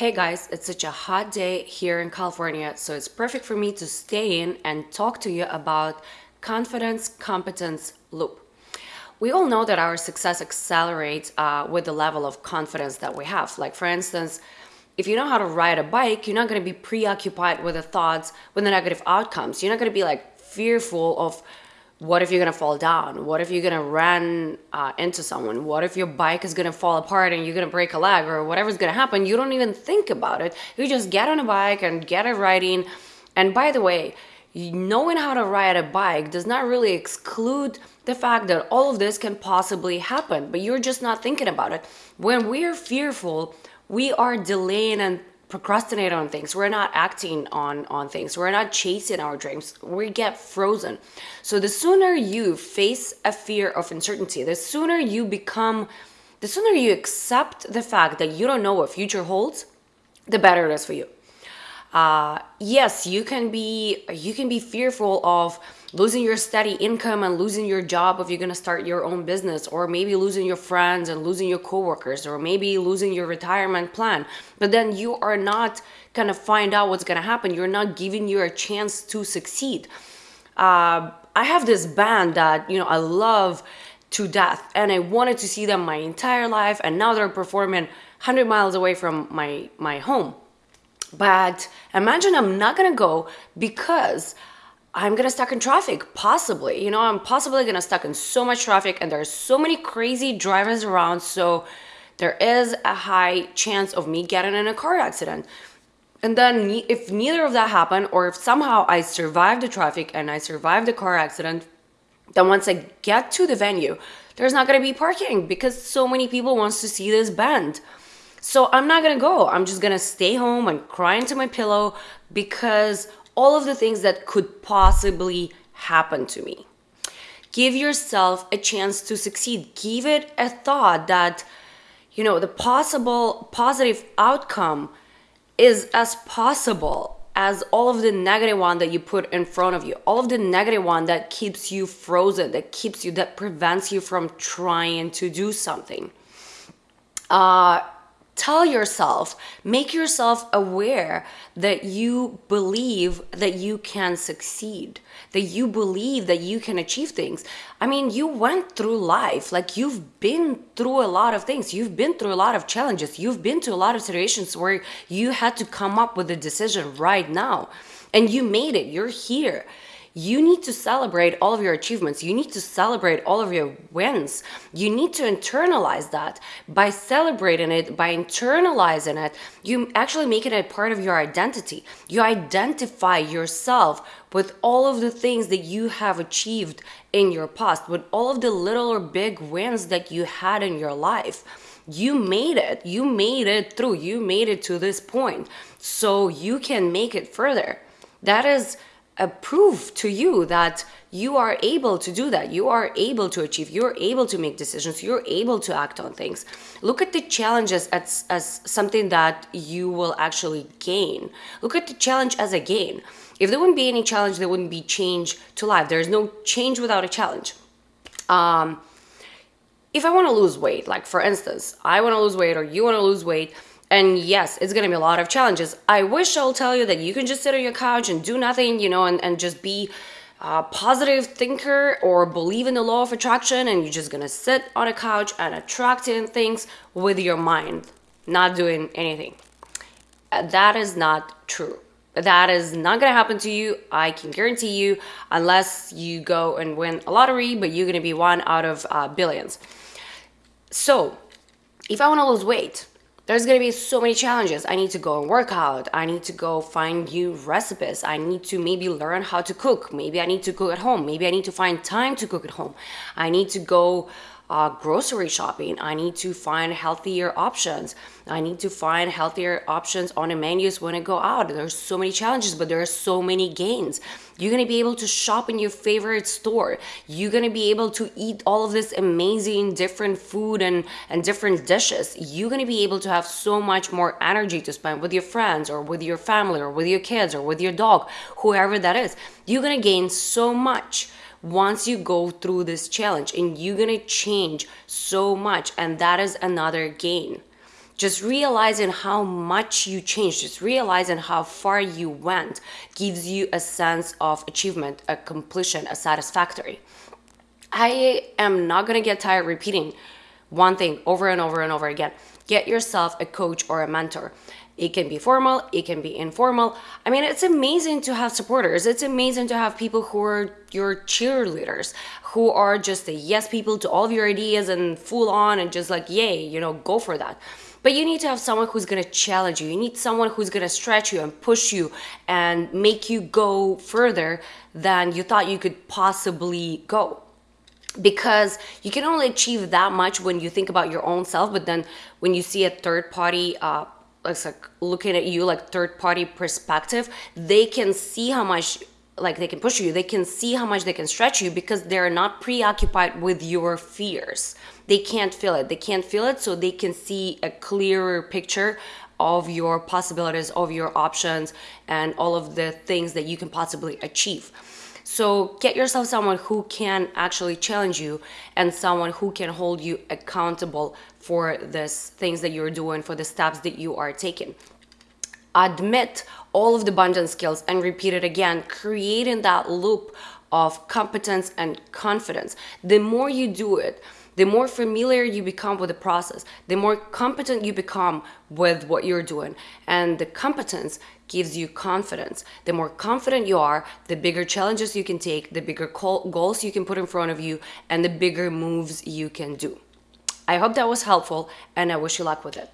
Hey guys, it's such a hot day here in California, so it's perfect for me to stay in and talk to you about confidence competence loop. We all know that our success accelerates uh, with the level of confidence that we have. Like, for instance, if you know how to ride a bike, you're not going to be preoccupied with the thoughts, with the negative outcomes. You're not going to be like fearful of what if you're gonna fall down? What if you're gonna run uh, into someone? What if your bike is gonna fall apart and you're gonna break a leg or whatever's gonna happen? You don't even think about it. You just get on a bike and get it riding. And by the way, knowing how to ride a bike does not really exclude the fact that all of this can possibly happen, but you're just not thinking about it. When we are fearful, we are delaying and procrastinate on things. We're not acting on on things. We're not chasing our dreams. We get frozen. So the sooner you face a fear of uncertainty the sooner you become the sooner you accept the fact that you don't know what future holds the better it is for you uh, yes you can be you can be fearful of losing your steady income and losing your job if you're to start your own business or maybe losing your friends and losing your coworkers or maybe losing your retirement plan. But then you are not to find out what's to happen. You're not giving you a chance to succeed. Uh, i have this band that you know i love to death and i wanted to see them my entire life and now they're performing 100 miles away from my my home but imagine i'm not to go because I'm gonna stuck in traffic, possibly. You know, I'm possibly gonna stuck in so much traffic and there's so many crazy drivers around, so there is a high chance of me getting in a car accident. And then if neither of that happened, or if somehow I survived the traffic and I survived the car accident, then once I get to the venue, there's not gonna be parking because so many people wants to see this band. So I'm not gonna go. I'm just gonna stay home and cry into my pillow because all of the things that could possibly happen to me. Give yourself a chance to succeed. Give it a thought that, you know, the possible positive outcome is as possible as all of the negative one that you put in front of you all of the negative one that keeps you frozen that keeps you that prevents you from trying to do something uh tell yourself, make yourself aware that you believe that you can succeed, that you believe that you can achieve things. I mean, you went through life, like you've been through a lot of things, you've been through a lot of challenges, you've been to a lot of situations where you had to come up with a decision right now, and you made it, you're here you need to celebrate all of your achievements. You need to celebrate all of your wins. You need to internalize that. By celebrating it, by internalizing it, you actually make it a part of your identity. You identify yourself with all of the things that you have achieved in your past, with all of the little or big wins that you had in your life you made it you made it through you made it to this point so you can make it further that is a proof to you that you are able to do that. You are able to achieve. You're able to make decisions. You're able to act on things. Look at the challenges as, as something that you will actually gain. Look at the challenge as a gain. If there wouldn't be any challenge, there wouldn't be change to life. There's no change without a challenge. Um, if I want to lose weight, like for instance, I want to lose weight or you want to lose weight, and yes, it's going to be a lot of challenges. I wish I'll tell you that you can just sit on your couch and do nothing, you know, and, and just be a positive thinker or believe in the law of attraction and you're just going to sit on a couch and attracting things with your mind, not doing anything. Uh, that is not true. That is not going to happen to you. I can guarantee you, unless you go and win a lottery, but you're going to be one out of uh, billions. So, if I want to lose weight, there's to be so many challenges. I need to go and work out. I need to go find new recipes. I need to maybe learn how to cook. Maybe I need to cook at home. Maybe I need to find time to cook at home. I need to go uh, grocery shopping. I need to find healthier options. I need to find healthier options on the menus when I go out. There's so many challenges, but there are so many gains. You're gonna be able to shop in your favorite store. You're gonna be able to eat all of this amazing different food and, and different dishes. You're gonna be able to have so much more energy to spend with your friends or with your family or with your kids or with your dog, whoever that is. You're gonna gain so much once you go through this challenge and you're gonna change so much and that is another gain just realizing how much you changed, just realizing how far you went gives you a sense of achievement, a completion, a satisfactory. I am not gonna get tired repeating one thing over and over and over again. Get yourself a coach or a mentor. It can be formal, it can be informal. I mean, it's amazing to have supporters. It's amazing to have people who are your cheerleaders, who are just the yes people to all of your ideas and full on and just like, yay, you know, go for that. But you need to have someone who's gonna challenge you. You need someone who's gonna stretch you and push you and make you go further than you thought you could possibly go because you can only achieve that much when you think about your own self but then when you see a third party uh, like looking at you like third party perspective they can see how much like they can push you. They can see how much they can stretch you because they're not preoccupied with your fears. They can't feel it. They can't feel it so they can see a clearer picture of your possibilities of your options and all of the things that you can possibly achieve. So get yourself someone who can actually challenge you and someone who can hold you accountable for this things that you're doing, for the steps that you are taking. Admit all of the abundance skills and repeat it again, creating that loop of competence and confidence. The more you do it, the more familiar you become with the process, the more competent you become with what you're doing. And the competence gives you confidence. The more confident you are, the bigger challenges you can take, the bigger goals you can put in front of you, and the bigger moves you can do. I hope that was helpful, and I wish you luck with it.